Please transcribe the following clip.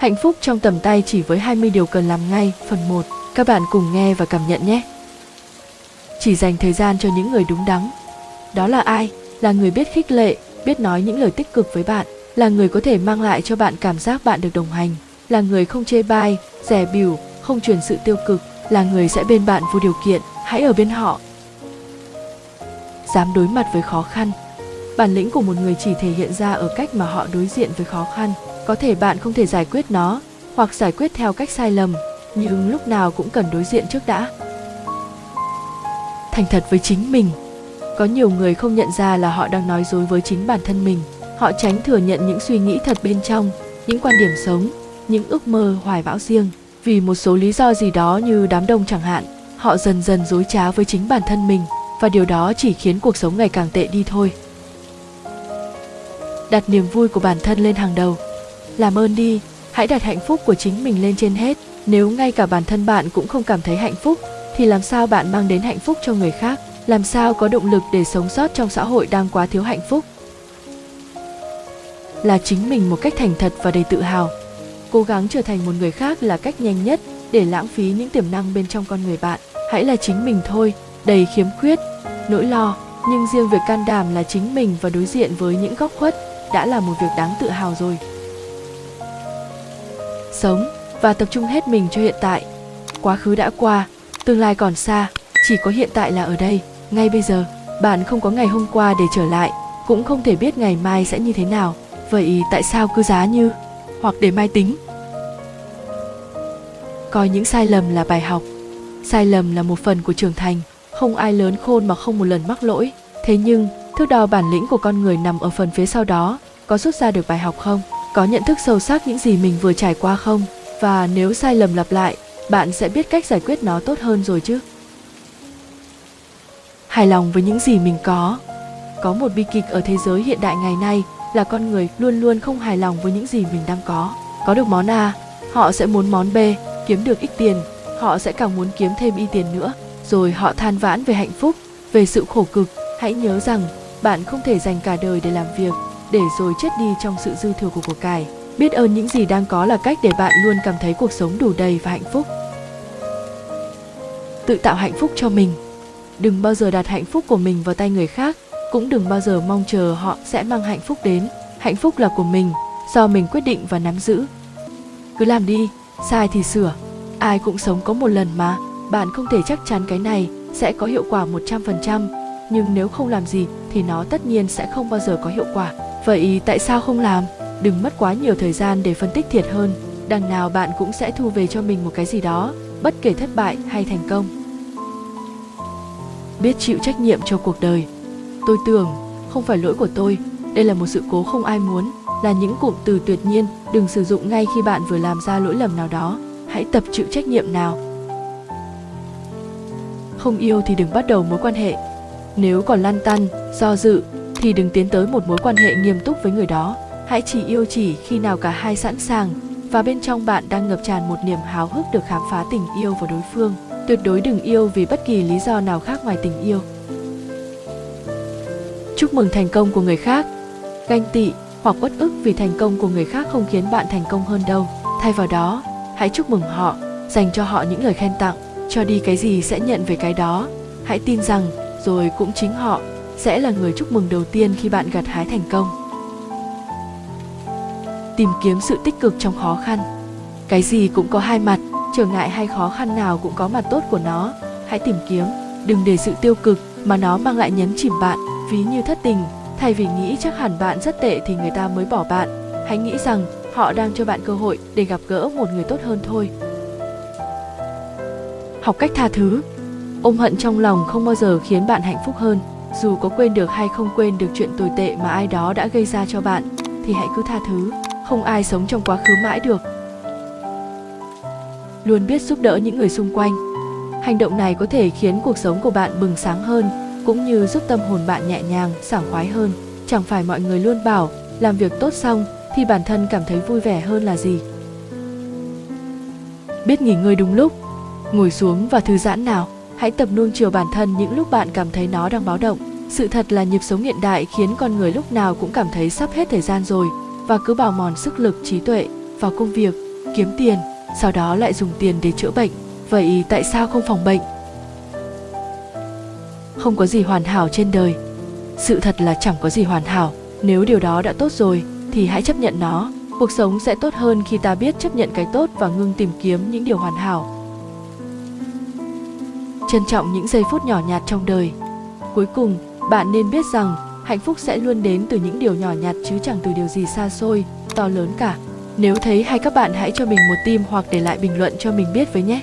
Hạnh phúc trong tầm tay chỉ với 20 điều cần làm ngay, phần 1. Các bạn cùng nghe và cảm nhận nhé. Chỉ dành thời gian cho những người đúng đắn. Đó là ai? Là người biết khích lệ, biết nói những lời tích cực với bạn, là người có thể mang lại cho bạn cảm giác bạn được đồng hành, là người không chê bai, rẻ biểu, không truyền sự tiêu cực, là người sẽ bên bạn vô điều kiện, hãy ở bên họ. Dám đối mặt với khó khăn. Bản lĩnh của một người chỉ thể hiện ra ở cách mà họ đối diện với khó khăn. Có thể bạn không thể giải quyết nó, hoặc giải quyết theo cách sai lầm, nhưng lúc nào cũng cần đối diện trước đã. Thành thật với chính mình. Có nhiều người không nhận ra là họ đang nói dối với chính bản thân mình. Họ tránh thừa nhận những suy nghĩ thật bên trong, những quan điểm sống, những ước mơ hoài bão riêng vì một số lý do gì đó như đám đông chẳng hạn họ dần dần dối trá với chính bản thân mình và điều đó chỉ khiến cuộc sống ngày càng tệ đi thôi đặt niềm vui của bản thân lên hàng đầu làm ơn đi, hãy đặt hạnh phúc của chính mình lên trên hết. Nếu ngay cả bản thân bạn cũng không cảm thấy hạnh phúc, thì làm sao bạn mang đến hạnh phúc cho người khác? Làm sao có động lực để sống sót trong xã hội đang quá thiếu hạnh phúc? Là chính mình một cách thành thật và đầy tự hào. Cố gắng trở thành một người khác là cách nhanh nhất để lãng phí những tiềm năng bên trong con người bạn. Hãy là chính mình thôi, đầy khiếm khuyết, nỗi lo, nhưng riêng việc can đảm là chính mình và đối diện với những góc khuất đã là một việc đáng tự hào rồi sống và tập trung hết mình cho hiện tại. Quá khứ đã qua, tương lai còn xa, chỉ có hiện tại là ở đây. Ngay bây giờ, bạn không có ngày hôm qua để trở lại, cũng không thể biết ngày mai sẽ như thế nào. Vậy tại sao cứ giá như, hoặc để mai tính? Coi những sai lầm là bài học. Sai lầm là một phần của trưởng thành. Không ai lớn khôn mà không một lần mắc lỗi. Thế nhưng, thước đo bản lĩnh của con người nằm ở phần phía sau đó, có rút ra được bài học không? Có nhận thức sâu sắc những gì mình vừa trải qua không? Và nếu sai lầm lặp lại, bạn sẽ biết cách giải quyết nó tốt hơn rồi chứ. Hài lòng với những gì mình có. Có một bi kịch ở thế giới hiện đại ngày nay là con người luôn luôn không hài lòng với những gì mình đang có. Có được món a, họ sẽ muốn món b, kiếm được ít tiền. Họ sẽ càng muốn kiếm thêm y tiền nữa. Rồi họ than vãn về hạnh phúc, về sự khổ cực. Hãy nhớ rằng bạn không thể dành cả đời để làm việc để rồi chết đi trong sự dư thừa của cuộc cải. Biết ơn những gì đang có là cách để bạn luôn cảm thấy cuộc sống đủ đầy và hạnh phúc. Tự tạo hạnh phúc cho mình. Đừng bao giờ đặt hạnh phúc của mình vào tay người khác cũng đừng bao giờ mong chờ họ sẽ mang hạnh phúc đến. Hạnh phúc là của mình do mình quyết định và nắm giữ. Cứ làm đi sai thì sửa. Ai cũng sống có một lần mà bạn không thể chắc chắn cái này sẽ có hiệu quả 100%, nhưng nếu không làm gì thì nó tất nhiên sẽ không bao giờ có hiệu quả. Vậy tại sao không làm? Đừng mất quá nhiều thời gian để phân tích thiệt hơn, đằng nào bạn cũng sẽ thu về cho mình một cái gì đó, bất kể thất bại hay thành công. Biết chịu trách nhiệm cho cuộc đời. Tôi tưởng, không phải lỗi của tôi, đây là một sự cố không ai muốn, là những cụm từ tuyệt nhiên đừng sử dụng ngay khi bạn vừa làm ra lỗi lầm nào đó hãy tập chịu trách nhiệm nào không yêu thì đừng bắt đầu mối quan hệ nếu còn lăn tăn do dự thì đừng tiến tới một mối quan hệ nghiêm túc với người đó. Hãy chỉ yêu chỉ khi nào cả hai sẵn sàng và bên trong bạn đang ngập tràn một niềm háo hức được khám phá tình yêu và đối phương. Tuyệt đối đừng yêu vì bất kỳ lý do nào khác ngoài tình yêu. Chúc mừng thành công của người khác. Ganh tị hoặc uất ức vì thành công của người khác không khiến bạn thành công hơn đâu. Thay vào đó, hãy chúc mừng họ, dành cho họ những lời khen tặng. Cho đi cái gì sẽ nhận về cái đó. Hãy tin rằng rồi cũng chính họ sẽ là người chúc mừng đầu tiên khi bạn gặt hái thành công. Tìm kiếm sự tích cực trong khó khăn. Cái gì cũng có hai mặt, trở ngại hay khó khăn nào cũng có mặt tốt của nó. Hãy tìm kiếm, đừng để sự tiêu cực mà nó mang lại nhấn chìm bạn. Ví như thất tình, thay vì nghĩ chắc hẳn bạn rất tệ thì người ta mới bỏ bạn. Hãy nghĩ rằng họ đang cho bạn cơ hội để gặp gỡ một người tốt hơn thôi. Học cách tha thứ. Ôm hận trong lòng không bao giờ khiến bạn hạnh phúc hơn dù có quên được hay không quên được chuyện tồi tệ mà ai đó đã gây ra cho bạn, thì hãy cứ tha thứ. Không ai sống trong quá khứ mãi được. Luôn biết giúp đỡ những người xung quanh. Hành động này có thể khiến cuộc sống của bạn bừng sáng hơn, cũng như giúp tâm hồn bạn nhẹ nhàng, sảng khoái hơn. Chẳng phải mọi người luôn bảo, làm việc tốt xong, thì bản thân cảm thấy vui vẻ hơn là gì? Biết nghỉ ngơi đúng lúc. Ngồi xuống và thư giãn nào hãy tập nuông chiều bản thân những lúc bạn cảm thấy nó đang báo động. Sự thật là nhịp sống hiện đại khiến con người lúc nào cũng cảm thấy sắp hết thời gian rồi và cứ bào mòn sức lực, trí tuệ vào công việc, kiếm tiền, sau đó lại dùng tiền để chữa bệnh. Vậy tại sao không phòng bệnh? Không có gì hoàn hảo trên đời. Sự thật là chẳng có gì hoàn hảo. Nếu điều đó đã tốt rồi, thì hãy chấp nhận nó. Cuộc sống sẽ tốt hơn khi ta biết chấp nhận cái tốt và ngưng tìm kiếm những điều hoàn hảo trân trọng những giây phút nhỏ nhặt trong đời. Cuối cùng, bạn nên biết rằng, hạnh phúc sẽ luôn đến từ những điều nhỏ nhặt chứ chẳng từ điều gì xa xôi, to lớn cả. Nếu thấy hay các bạn hãy cho mình một tim hoặc để lại bình luận cho mình biết với nhé.